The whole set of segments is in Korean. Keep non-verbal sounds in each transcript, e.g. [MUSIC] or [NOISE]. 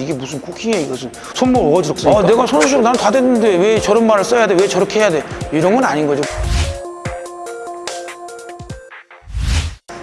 이게 무슨 쿠킹이야 이것은 손목 어지럽으니까 아, 내가 손수정 나는 다 됐는데 왜 저런 말을 써야 돼? 왜 저렇게 해야 돼? 이런 건 아닌 거죠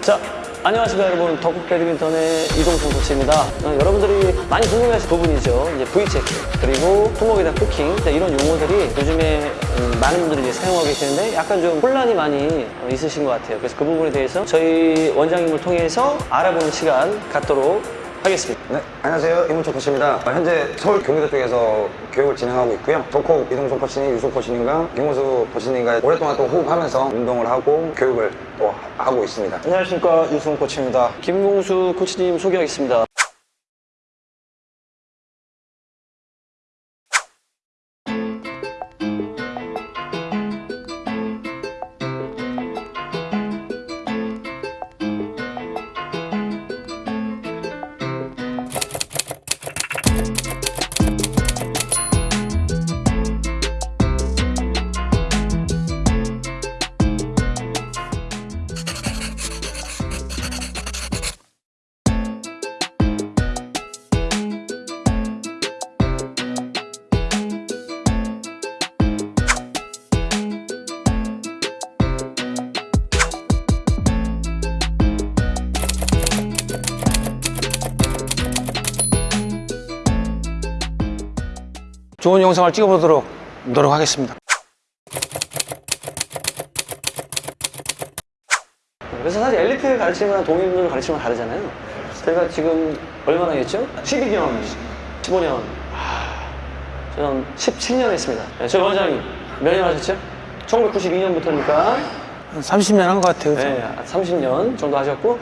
자, 안녕하십니까 여러분. 덕국 배드민턴의 이동성 코치입니다. 어, 여러분들이 많이 궁금해하실 부분이죠. 이제 V체크, 그리고 손목에 대한 쿠킹, 자, 이런 용어들이 요즘에 음, 많은 분들이 이제 사용하고 계시는데 약간 좀 혼란이 많이 어, 있으신 것 같아요. 그래서 그 부분에 대해서 저희 원장님을 통해서 알아보는 시간 갖도록 하겠습니다. 네, 안녕하세요. 이문철 코치입니다. 어, 현재 서울 경기도 쪽에서 교육을 진행하고 있고요. 덕호 이동성 코치님, 유소 코치님과 김호수 코치님과 오랫동안 또 호흡하면서 운동을 하고 교육을 또 하고 있습니다. 안녕하십니까 유승훈 코치입니다. 김봉수 코치님 소개하겠습니다. 좋은 영상을 찍어보도록 노력하겠습니다 그래서 사실 엘리트 동일분들 가르치는 건 다르잖아요. 저희가 지금 얼마나 했죠? 12년, 15년, 저는 17년 했습니다. 네, 저희 원장님 몇 년 하셨죠? 1992년부터니까 한 30년 한 것 같아요? 네, 30년 정도 하셨고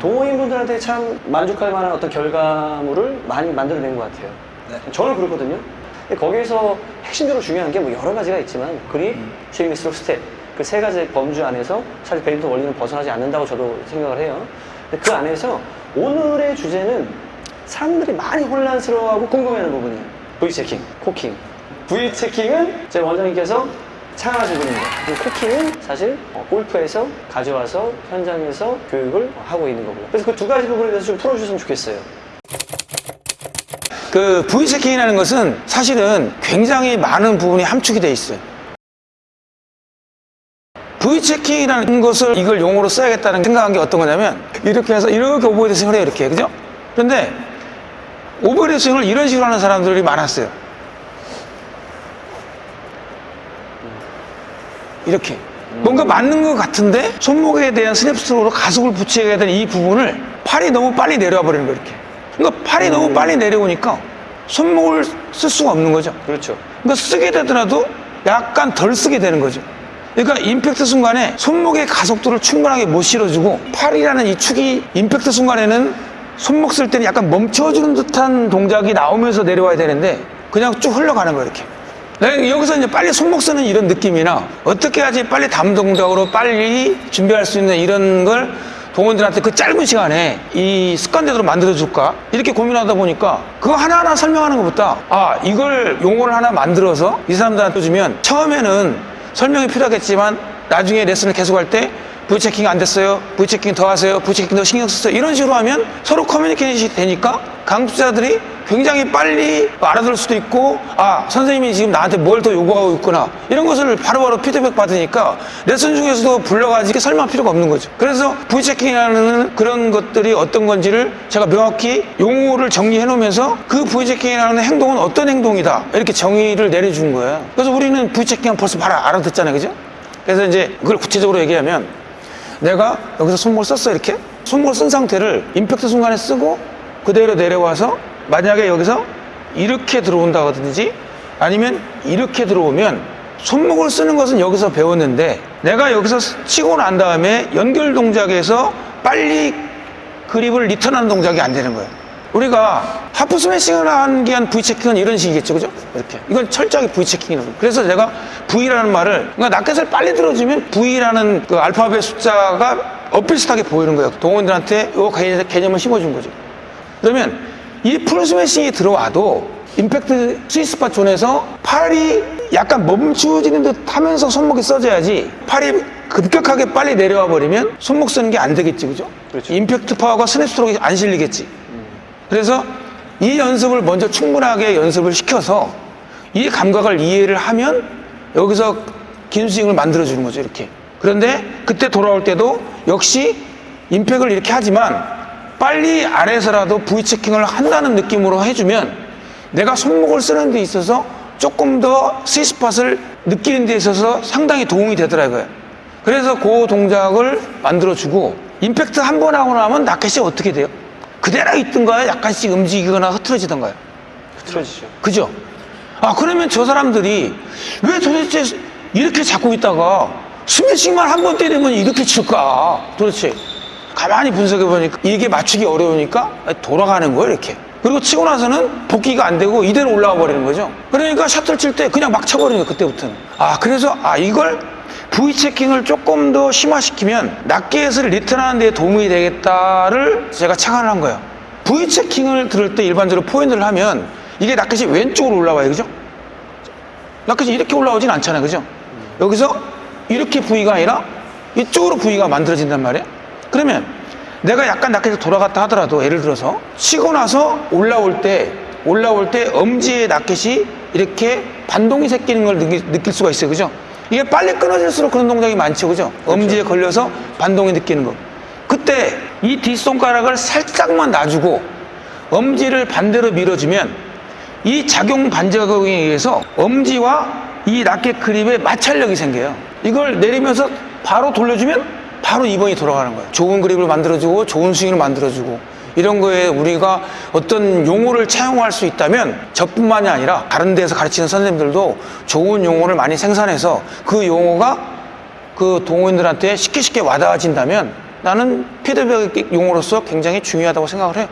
동호인분들한테 참 만족할 만한 어떤 결과물을 많이 만들어낸 것 같아요. 저는 그렇거든요. 근데 거기에서 핵심적으로 중요한 게 뭐 여러 가지가 있지만 그립, 스윙, 스트로크, 스텝 그 세 가지 범주 안에서 사실 배드민턴 원리는 벗어나지 않는다고 저도 생각을 해요. 근데 그 안에서 오늘의 주제는 사람들이 많이 혼란스러워하고 궁금해하는 부분이에요. V checking, 코킹. V 체킹은 제 원장님께서 창안하신 분입니다. 그리고 코킹은 사실 어, 골프에서 가져와서 현장에서 교육을 하고 있는 거고요. 그래서 그 두 가지 부분에 대해서 좀 풀어주셨으면 좋겠어요. 그 V체킹이라는 것은 사실은 굉장히 많은 부분이 함축이 돼 있어요. V체킹이라는 것을 이걸 용어로 써야겠다는 생각한 게 어떤 거냐면 이렇게 해서 이렇게 오버헤드 스윙을 해요 이렇게 그죠? 그런데 오버헤드 스윙을 이런 식으로 하는 사람들이 많았어요. 이렇게. 뭔가 맞는 것 같은데 손목에 대한 스냅 스트로크로 가속을 붙여야 되는 이 부분을 팔이 너무 빨리 내려와 버리는 거예요 이렇게. 그러니까 팔이 너무 빨리 내려오니까 손목을 쓸 수가 없는 거죠. 그렇죠. 그러니까 쓰게 되더라도 약간 덜 쓰게 되는 거죠. 그러니까 임팩트 순간에 손목의 가속도를 충분하게 못 실어주고 팔이라는 이 축이 임팩트 순간에는 손목 쓸 때는 약간 멈춰주는 듯한 동작이 나오면서 내려와야 되는데 그냥 쭉 흘러가는 거예요 이렇게. 네, 여기서 이제 빨리 손목 쓰는 이런 느낌이나 어떻게 해야지? 빨리 다음 동작으로 빨리 준비할 수 있는 이런 걸 동원들한테 그 짧은 시간에 이 습관대로 만들어줄까? 이렇게 고민하다 보니까 그거 하나하나 설명하는 것보다 아 이걸 용어를 하나 만들어서 이 사람들한테 주면 처음에는 설명이 필요하겠지만 나중에 레슨을 계속할 때 V체킹 안 됐어요 V체킹 더 하세요 V체킹 더 신경 쓰세요. 이런 식으로 하면 서로 커뮤니케이션이 되니까 강습자들이 굉장히 빨리 알아들 수도 있고 아 선생님이 지금 나한테 뭘 더 요구하고 있구나. 이런 것을 바로바로 피드백 받으니까 레슨 중에서도 불러가지고 설명할 필요가 없는 거죠. 그래서 V체킹이라는 그런 것들이 어떤 건지를 제가 명확히 용어를 정리해 놓으면서 그 V체킹이라는 행동은 어떤 행동이다. 이렇게 정의를 내려준 거예요. 그래서 우리는 V체킹은 벌써 바로 알아듣잖아요. 그죠? 그래서 이제 그걸 구체적으로 얘기하면 내가 여기서 손목을 썼어 이렇게? 손목을 쓴 상태를 임팩트 순간에 쓰고 그대로 내려와서 만약에 여기서 이렇게 들어온다든지 아니면 이렇게 들어오면 손목을 쓰는 것은 여기서 배웠는데 내가 여기서 치고 난 다음에 연결 동작에서 빨리 그립을 리턴하는 동작이 안 되는 거예요. 우리가 하프 스매싱을 하는 게 한 V 체킹은 이런 식이겠죠, 그죠? 이렇게. 이건 철저하게 V 체킹이라는 거예요. 그래서 내가 V라는 말을, 그러니까 라켓을 빨리 들어주면 V라는 그 알파벳 숫자가 엇비슷하게 보이는 거예요. 동원들한테 이 개념을 심어준 거죠. 그러면 이 풀 스매싱이 들어와도 임팩트 sweet spot zone에서 팔이 약간 멈추어지는 듯 하면서 손목이 써져야지 팔이 급격하게 빨리 내려와 버리면 손목 쓰는 게 안 되겠지, 그죠? 그렇죠. 임팩트 파워가 스냅 스트로크에 안 실리겠지. 그래서 이 연습을 먼저 충분하게 연습을 시켜서 이 감각을 이해를 하면 여기서 긴 스윙을 만들어주는 거죠, 이렇게. 그런데 그때 돌아올 때도 역시 임팩을 이렇게 하지만 빨리 아래에서라도 V 체킹을 한다는 느낌으로 해주면 내가 손목을 쓰는 데 있어서 조금 더 스위스팟을 느끼는 데 있어서 상당히 도움이 되더라고요. 그래서 그 동작을 만들어주고 임팩트 한 번 하고 나면 라켓이 어떻게 돼요? 그대로 있던가요? 약간씩 움직이거나 흐트러지던가요? 흐트러지죠. 그죠? 아, 그러면 저 사람들이 왜 도대체 이렇게 잡고 있다가 스매싱만 한 번 때리면 이렇게 칠까? 도대체. 가만히 분석해 보니까 이게 맞추기 어려우니까 돌아가는 거예요, 이렇게. 그리고 치고 나서는 복귀가 안 되고 이대로 올라와 버리는 거죠. 그러니까 셔틀 칠때 그냥 막 쳐버리는 거예요, 그때부터는. 아, 그래서, 아, 이걸 V 체킹을 조금 더 심화시키면 낫게햇을 리턴하는 데 도움이 되겠다를 제가 착안을 한 거예요. V 체킹을 들을 때 일반적으로 포인트를 하면 이게 낫켓이 왼쪽으로 올라와요, 그죠? 낫켓이 이렇게 올라오진 않잖아요, 그죠? 여기서 이렇게 V가 아니라 이쪽으로 V가 만들어진단 말이에요. 그러면 내가 약간 낫켓이 돌아갔다 하더라도 예를 들어서 치고 나서 올라올 때 올라올 때 엄지의 낫켓이 이렇게 반동이 생기는 걸 느낄, 느낄 수가 있어요, 그죠? 이게 빨리 끊어질수록 그런 동작이 많죠, 그죠? 엄지에 걸려서 반동이 느끼는 거. 그때 이 뒷손가락을 살짝만 놔주고 엄지를 반대로 밀어주면 이 작용 반작용에 의해서 엄지와 이 라켓 그립에 마찰력이 생겨요. 이걸 내리면서 바로 돌려주면 바로 2번이 돌아가는 거예요. 좋은 그립을 만들어주고 좋은 스윙을 만들어주고 이런 거에 우리가 어떤 용어를 차용할 수 있다면 저뿐만이 아니라 다른 데서 가르치는 선생님들도 좋은 용어를 많이 생산해서 그 용어가 그 동호인들한테 쉽게 쉽게 와닿아진다면 나는 피드백 용어로서 굉장히 중요하다고 생각을 해요.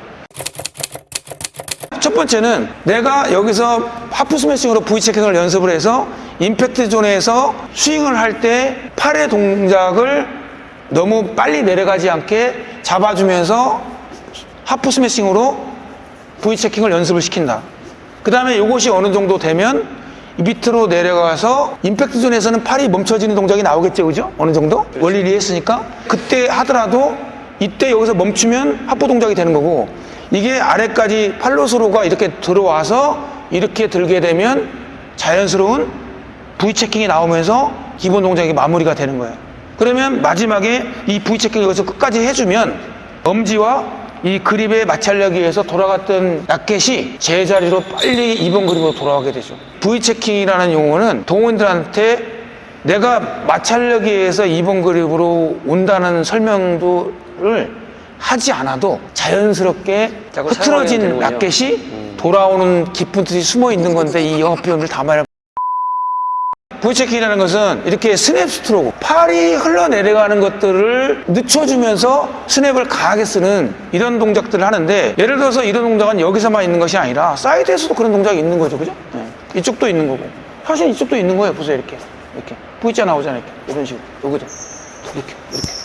첫 번째는 내가 여기서 하프 스매싱으로 V 체킹을 연습을 해서 임팩트 존에서 스윙을 할 때 팔의 동작을 너무 빨리 내려가지 않게 잡아주면서 하프 스매싱으로 V 체킹을 연습을 시킨다. 그 다음에 이것이 어느 정도 되면 이 밑으로 내려가서 임팩트 존에서는 팔이 멈춰지는 동작이 나오겠죠, 그죠? 어느 정도? 원리를 이해했으니까. 그때 하더라도 이때 여기서 멈추면 하프 동작이 되는 거고 이게 아래까지 팔로스로가 이렇게 들어와서 이렇게 들게 되면 자연스러운 V 체킹이 나오면서 기본 동작이 마무리가 되는 거예요. 그러면 마지막에 이 V 체킹을 여기서 끝까지 해주면 엄지와 이 그립의 마찰력에 의해서 돌아갔던 라켓이 제자리로 빨리 2번 그립으로 돌아가게 되죠. V 체킹이라는 용어는 동원들한테 내가 마찰력에 의해서 2번 그립으로 온다는 설명도를 하지 않아도 자연스럽게 흐트러진. 라켓이 돌아오는 깊은 뜻이 숨어 있는 건데 이 영어 표현을 담아야 V체킹이라는 것은 이렇게 스냅 스트로크 팔이 흘러내려가는 것들을 늦춰주면서 스냅을 강하게 쓰는 이런 동작들을 하는데 예를 들어서 이런 동작은 여기서만 있는 것이 아니라 사이드에서도 그런 동작이 있는 거죠. 그죠? 네. 이쪽도 있는 거고. 사실 이쪽도 있는 거예요. 보세요. 이렇게. 이렇게. V자 나오잖아요. 이렇게. 이런 식으로. 여기도. 이렇게. 이렇게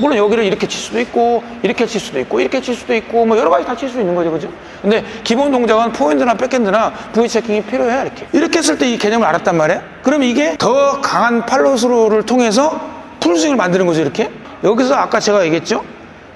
물론 여기를 이렇게 칠 수도 있고 이렇게 칠 수도 있고 이렇게 칠 수도 있고 뭐 여러 가지 다 칠 수 있는 거죠. 그죠? 근데 기본 동작은 포핸드나 백핸드나 V 체킹이 필요해 이렇게. 이렇게 했을 때 이 개념을 알았단 말이에요? 그럼 이게 더 강한 팔로스로를 통해서 풀스윙을 만드는 거죠 이렇게? 여기서 아까 제가 얘기했죠?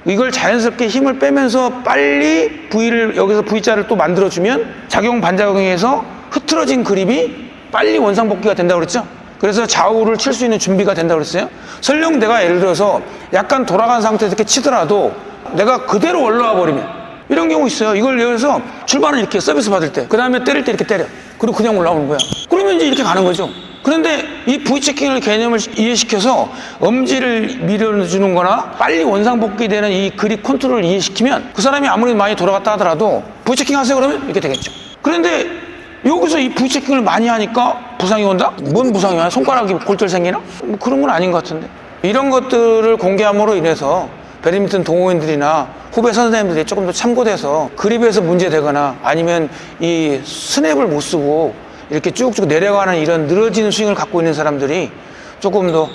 이걸 자연스럽게 힘을 빼면서 빨리 V를 여기서 V자를 또 만들어주면 작용 반작용에서 흐트러진 그립이 빨리 원상복귀가 된다고 그랬죠 그래서 좌우를 칠 수 있는 준비가 된다고 그랬어요. 설령 내가 예를 들어서 약간 돌아간 상태에서 이렇게 치더라도 내가 그대로 올라와 버리면 이런 경우 있어요. 이걸 예를 들어서 출발은 이렇게 서비스 받을 때, 그 다음에 때릴 때 이렇게 때려. 그리고 그냥 올라오는 거야. 그러면 이제 이렇게 가는 거죠. 그런데 이 V체킹을 개념을 이해시켜서 엄지를 밀어주는 거나 빨리 원상복귀 되는 이 그립 컨트롤을 이해시키면 그 사람이 아무리 많이 돌아갔다 하더라도 V체킹 하세요 그러면 이렇게 되겠죠. 그런데 여기서 이 부채킹을 많이 하니까 부상이 온다? 뭔 부상이 와? 손가락이 골절 생기나? 뭐 그런 건 아닌 것 같은데. 이런 것들을 공개함으로 인해서 배드민턴 동호인들이나 후배 선생님들이 조금 더 참고돼서 그립에서 문제되거나 아니면 이 스냅을 못 쓰고 이렇게 쭉쭉 내려가는 이런 늘어지는 스윙을 갖고 있는 사람들이 조금 더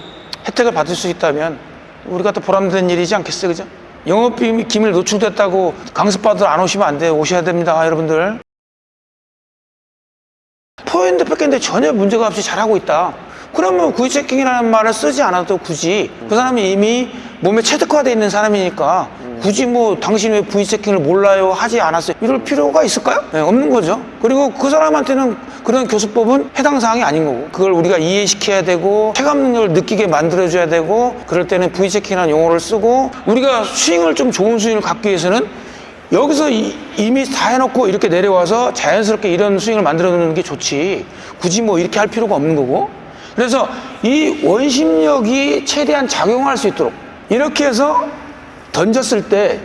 혜택을 받을 수 있다면 우리가 또 보람된 일이지 않겠어요, 그죠? 영업 비밀 기밀 노출됐다고 강습받으러 안 오시면 안 돼요. 오셔야 됩니다, 여러분들. 포핸드 백핸드 전혀 문제가 없이 잘하고 있다. 그러면 V checking이라는 말을 쓰지 않아도 굳이 그 사람이 이미 몸에 체득화되어 있는 사람이니까 굳이 뭐 당신 왜 V 체킹을 몰라요 하지 않았어요 이럴 필요가 있을까요? 네, 없는 거죠 그리고 그 사람한테는 그런 교수법은 해당 사항이 아닌 거고 그걸 우리가 이해시켜야 되고 체감 능력을 느끼게 만들어줘야 되고 그럴 때는 V 체킹이라는 용어를 쓰고 우리가 스윙을 좀 좋은 스윙을 갖기 위해서는 여기서 이, 이미 다 해놓고 이렇게 내려와서 자연스럽게 이런 스윙을 만들어 놓는 게 좋지. 굳이 뭐 이렇게 할 필요가 없는 거고. 그래서 이 원심력이 최대한 작용할 수 있도록 이렇게 해서 던졌을 때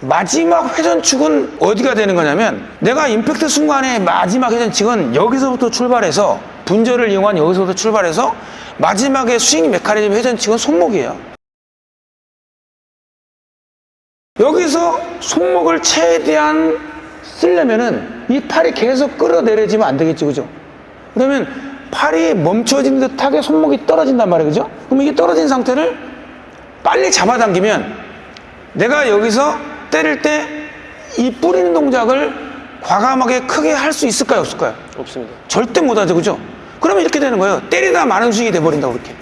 마지막 회전축은 어디가 되는 거냐면 내가 임팩트 순간에 마지막 회전축은 여기서부터 출발해서 분절을 이용한 여기서부터 출발해서 마지막에 스윙 메커니즘 회전축은 손목이에요. 여기서 손목을 최대한 쓰려면은 이 팔이 계속 끌어내려지면 안 되겠죠, 그죠? 그러면 팔이 멈춰진 듯하게 손목이 떨어진단 말이에요, 그죠? 그럼 이게 떨어진 상태를 빨리 잡아당기면 내가 여기서 때릴 때 이 뿌리는 동작을 과감하게 크게 할 수 있을까요, 없을까요? 없습니다. 절대 못하죠, 그죠? 그러면 이렇게 되는 거예요. 때리다 마는 스윙이 돼버린다고, 이렇게.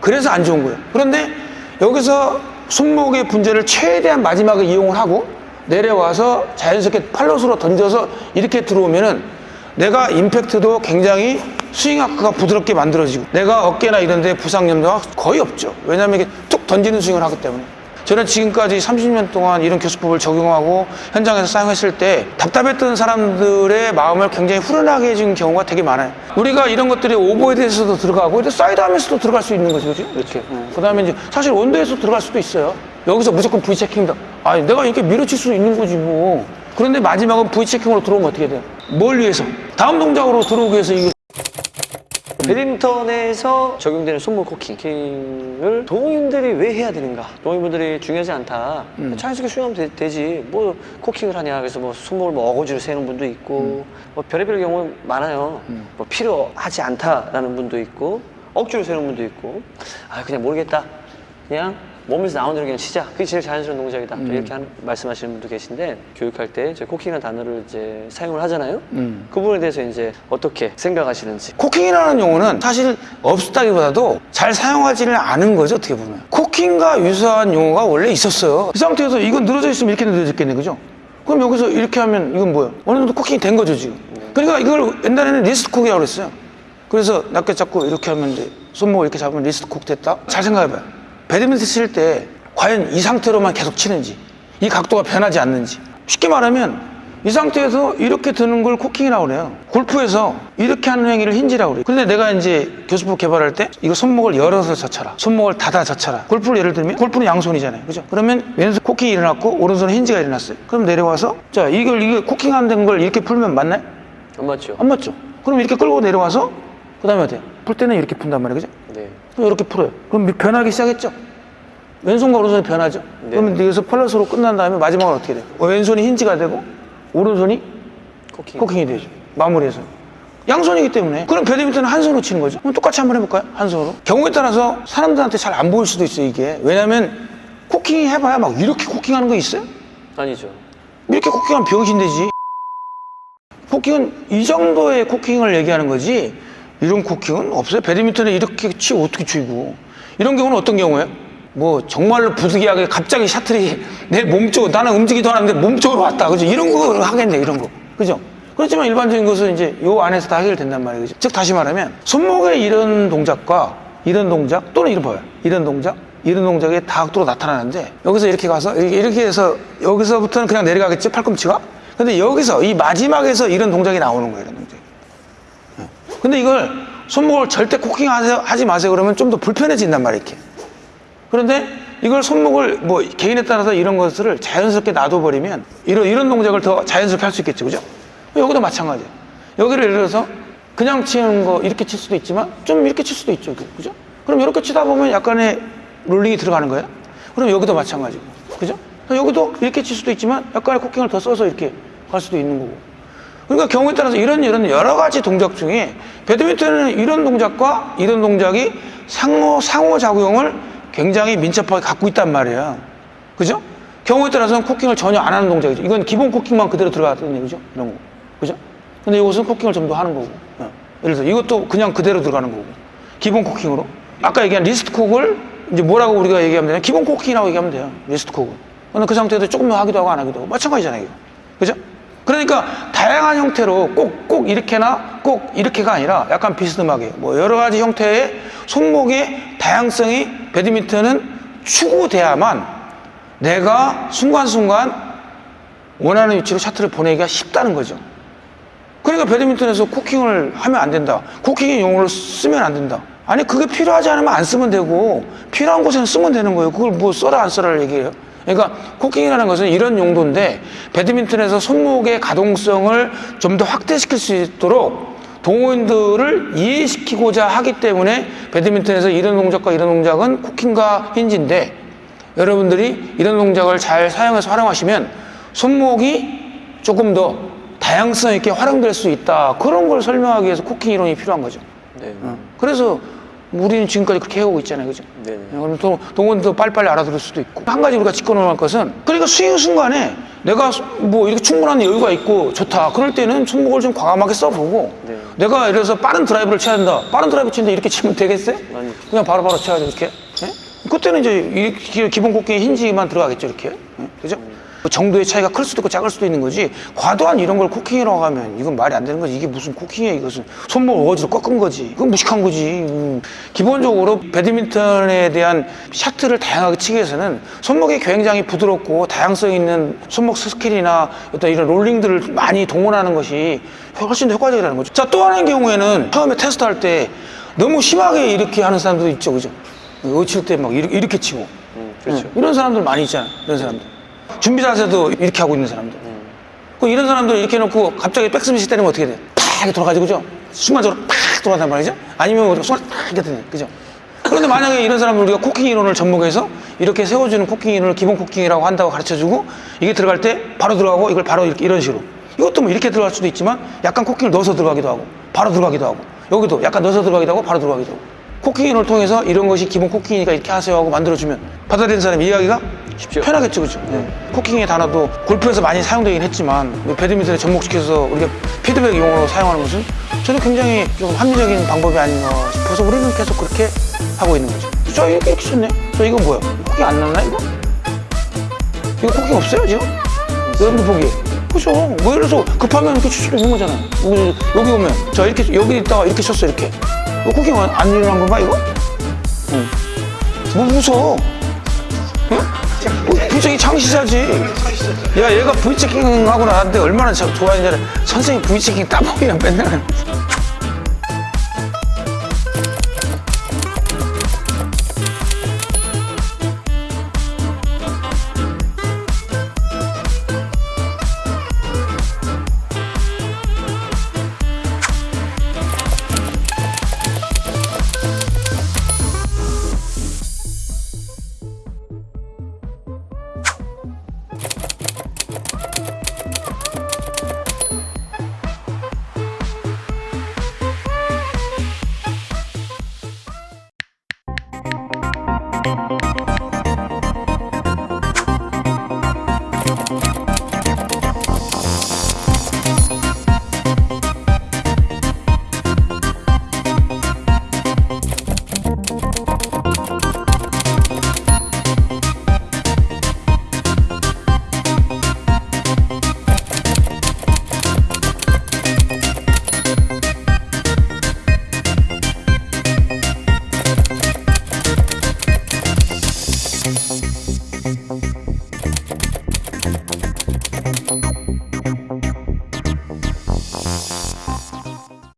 그래서 안 좋은 거예요. 그런데 여기서 손목의 분재를 최대한 마지막에 이용을 하고 내려와서 자연스럽게 팔로스로 던져서 이렇게 들어오면은 내가 임팩트도 굉장히 스윙 아크가 부드럽게 만들어지고 내가 어깨나 이런 데 부상 염려가 거의 없죠. 왜냐하면 이게 툭 던지는 스윙을 하기 때문에. 저는 지금까지 30년 동안 이런 교수법을 적용하고 현장에서 사용했을 때 답답했던 사람들의 마음을 굉장히 후련하게 해준 경우가 되게 많아요. 우리가 이런 것들이 오버헤드에서도 들어가고 이제 사이드 하면서도 들어갈 수도 있는 거죠. 그죠? 이렇게. 그 다음에 이제 사실 원도에서 들어갈 수도 있어요. 여기서 무조건 V 체킹이다. 아니, 내가 이렇게 밀어칠 수 있는 거지 뭐. 그런데 마지막은 V 체킹으로 들어오면 어떻게 돼요? 뭘 위해서? 다음 동작으로 들어오기 위해서 이게 배드민턴에서 적용되는 손목 코킹을 동호인들이 왜 해야 되는가? 동호인분들이 중요하지 않다. 자연스럽게 수영하면 되, 되지. 뭐 코킹을 하냐? 그래서 뭐 손목을 뭐 어거지로 세는 분도 있고, 뭐 별의별 경우 많아요. 뭐 필요하지 않다라는 분도 있고, 억지로 세는 분도 있고, 아 그냥 모르겠다. 그냥 몸에서 나오는 그냥 치자. 그게 제일 자연스러운 동작이다. 또 이렇게 하는, 말씀하시는 분도 계신데 교육할 때 이제 코킹이라는 단어를 이제 사용을 하잖아요. 그 부분에 대해서 이제 어떻게 생각하시는지. 코킹이라는 용어는 사실 없다기보다도 잘 사용하지는 않은 거죠 어떻게 보면 코킹과 유사한 용어가 원래 있었어요 이 상태에서 이건 늘어져 있으면 이렇게 늘어졌겠네 그죠? 그럼 여기서 이렇게 하면 이건 뭐예요? 어느 정도 코킹이 된 거죠 지금 그러니까 이걸 옛날에는 wrist cock이라고 그랬어요 그래서 낮게 잡고 이렇게 하면 이제 손목을 이렇게 잡으면 wrist cock 됐다 잘 생각해봐요 배드민턴 칠 때 과연 이 상태로만 계속 치는지 이 각도가 변하지 않는지 쉽게 말하면 이 상태에서 이렇게 드는 걸 코킹이라고 그래요. 골프에서 이렇게 하는 행위를 힌지라고 그래요. 근데 내가 이제 교수법 개발할 때 이거 손목을 열어서 젖혀라. 손목을 닫아 젖혀라. 골프를 예를 들면 골프는 양손이잖아요. 그죠? 그러면 왼손 코킹이 일어났고 오른손 힌지가 일어났어요. 그럼 내려와서 자, 이걸 이게 코킹 안 된 걸 이렇게 풀면 맞나요? 안 맞죠? 안 맞죠? 그럼 이렇게 끌고 내려와서 그 다음에 어때요? 풀 때는 이렇게 푼단 말이에요. 그죠? 네. 또 이렇게 풀어요. 그럼 변하기 시작했죠? 왼손과 오른손이 변하죠? 네. 그러면 여기서 팔로스로 끝난 다음에 마지막으로 어떻게 돼요? 왼손이 힌지가 되고 오른손이 코킹. 코킹이 되죠. 마무리해서. 양손이기 때문에. 그럼 배드민턴은 한 손으로 치는 거죠. 그럼 똑같이 한번 해볼까요? 한 손으로. 경우에 따라서 사람들한테 잘 안 보일 수도 있어요, 이게. 왜냐면 코킹 해봐야 막 이렇게 코킹하는 거 있어요? 아니죠. 이렇게 코킹하면 병신 되지. 코킹은 이 정도의 코킹을 얘기하는 거지 이런 코킹은 없어요. 배드민턴에 이렇게 치고 어떻게 치고 이런 경우는 어떤 경우예요? 뭐 정말로 부득이하게 갑자기 샤틀이 [LAUGHS] 내 몸쪽 나는 움직이도 않았는데 몸쪽으로 왔다 그죠? 이런 거 하겠네 이런 거 그죠? 그렇지만 일반적인 것은 이제 요 안에서 다 해결된단 말이에요. 그죠? 즉 다시 말하면 손목의 이런 동작과 이런 동작 또는 이런 봐요. 이런 동작 이런 동작이 다 각도로 나타나는데 여기서 이렇게 가서 이렇게 해서 여기서부터는 그냥 내려가겠지 팔꿈치가 근데 여기서 이 마지막에서 이런 동작이 나오는 거예요. 근데 이걸 손목을 절대 코킹 하지 마세요 그러면 좀 더 불편해진단 말이에요 이렇게 그런데 이걸 손목을 뭐 개인에 따라서 이런 것을 자연스럽게 놔둬버리면 이런, 이런 동작을 더 자연스럽게 할 수 있겠죠 그죠 여기도 마찬가지예요. 여기를 예를 들어서 그냥 치는 거 이렇게 칠 수도 있지만 좀 이렇게 칠 수도 있죠. 그죠? 그럼 이렇게 치다 보면 약간의 롤링이 들어가는 거예요. 그럼 여기도 마찬가지고. 그죠? 여기도 이렇게 칠 수도 있지만 약간의 코킹을 더 써서 이렇게 갈 수도 있는 거고. 그러니까 경우에 따라서 이런 이런 여러 가지 동작 중에 배드민턴은 이런 동작과 이런 동작이 상호 상호작용을 굉장히 민첩하게 갖고 있단 말이에요. 그죠? 경우에 따라서는 코킹을 전혀 안 하는 동작이죠. 이건 기본 코킹만 그대로 들어갔던 얘기죠. 이런 거. 그죠? 근데 이것은 코킹을 좀 더 하는 거고. 어. 예를 들어서 이것도 그냥 그대로 들어가는 거고. 기본 코킹으로. 아까 얘기한 wrist cock을 이제 뭐라고 우리가 얘기하면 되냐? 기본 코킹이라고 얘기하면 돼요. wrist cock을. 근데 그 상태에서 조금 더 하기도 하고 안 하기도 하고. 마찬가지잖아요. 그죠? 그러니까 다양한 형태로 꼭, 꼭 이렇게나 꼭 이렇게가 아니라 약간 비스듬하게 뭐 여러 가지 형태의 손목의 다양성이 배드민턴은 추구돼야만 내가 순간순간 원하는 위치로 샤트를 보내기가 쉽다는 거죠. 그러니까 배드민턴에서 코킹을 하면 안 된다. 코킹의 용어를 쓰면 안 된다. 아니 그게 필요하지 않으면 안 쓰면 되고 필요한 곳에는 쓰면 되는 거예요. 그걸 뭐 써라 안 써라를 얘기해요. 그러니까 코킹이라는 것은 이런 용도인데 배드민턴에서 손목의 가동성을 좀 더 확대시킬 수 있도록 동호인들을 이해시키고자 하기 때문에 배드민턴에서 이런 동작과 이런 동작은 코킹과 힌지인데 여러분들이 이런 동작을 잘 사용해서 활용하시면 손목이 조금 더 다양성 있게 활용될 수 있다. 그런 걸 설명하기 위해서 코킹 이론이 필요한 거죠. 네. 그래서 우리는 지금까지 그렇게 해오고 있잖아요. 그죠? 네네. 그럼 동- 동호인도 빨리빨리 알아들을 수도 있고. 한 가지 우리가 짚고 넘어갈 것은 그러니까 스윙 순간에 내가 뭐 이렇게 충분한 여유가 있고 좋다. 그럴 때는 손목을 좀 과감하게 써보고 네. 내가 예를 들어서 빠른 드라이브를 쳐야 된다. 빠른 드라이브 치는데 이렇게 치면 되겠어요? 아니. 그냥 바로바로 쳐야죠. 이렇게. 예? 그때는 이제 이렇게 기본 코킹에 힌지만 들어가겠죠. 이렇게. 예? 그죠? 그 정도의 차이가 클 수도 있고 작을 수도 있는 거지. 과도한 이런 걸 코킹이라고 하면 이건 말이 안 되는 거지. 이게 무슨 코킹이야 이것은. 손목 억지로 꺾은 거지. 이건 무식한 거지. 음, 기본적으로 배드민턴에 대한 샤트를 다양하게 치기 위해서는 손목이 굉장히 부드럽고 다양성 있는 손목 스킬이나 어떤 이런 롤링들을 많이 동원하는 것이 훨씬 더 효과적이라는 거죠. 자 또 하나의 경우에는 처음에 테스트할 때 너무 심하게 이렇게 하는 사람도 있죠. 그죠? 어칠 때 막 이렇게, 이렇게 치고. 음, 그렇죠. 응, 이런 사람들 많이 있잖아. 이런 사람들. 준비 자세도 이렇게 하고 있는 사람들. 그 이런 사람들 이렇게 해놓고 갑자기 백스매시 때리면 어떻게 돼? 팍 이렇게 돌아가지고 그죠? 순간적으로 팍 돌아간단 말이죠? 아니면 순간 팍 이렇게 되네. 그죠? 그런데 만약에 이런 사람을 우리가 코킹 이론을 접목해서 이렇게 세워주는 코킹 이론을 기본 코킹이라고 한다고 가르쳐주고 이게 들어갈 때 바로 들어가고 이걸 바로 이렇게 이런 식으로 이것도 뭐 이렇게 들어갈 수도 있지만 약간 코킹을 넣어서 들어가기도 하고 바로 들어가기도 하고 여기도 약간 넣어서 들어가기도 하고 바로 들어가기도 하고 코킹 이론을 통해서 이런 것이 기본 코킹이니까 이렇게 하세요 하고 만들어주면 받아들이는 사람이 이해하기가 쉽죠. 편하겠죠 그죠 코킹의 단어도 골프에서 많이 사용되긴 했지만 뭐 배드민턴에 접목시켜서 우리가 피드백 용어로 사용하는 것은 저는 굉장히 좀 합리적인 방법이 아닌가 싶어서 우리는 계속 그렇게 하고 있는 거죠. 저 이렇게 쳤네. 저 이건 뭐야? 코킹 안 났나 이거? 이거 코킹 없어요 지금? 여러분들 보기에. 그죠? 뭐 예를 들어서 급하면 이렇게 칠 수도 있는 거잖아요. 여기, 여기 오면 저 이렇게 여기 있다가 이렇게 쳤어 이렇게 이거 코킹 안, 안 일어난 건가 이거? 응. 뭐 무서워 응? 분명히 창시자지 야 얘가 V체킹 하고 나한테 얼마나 저- 좋아했냐를 선생님 V체킹 따봉이야 맨날